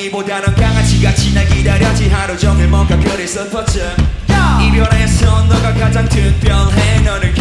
고양이보다는 강아지같이 날 기다렸지. 하루 종일 뭔가 그리 슬펐지 이별해서 너가 가장 특별해. 너를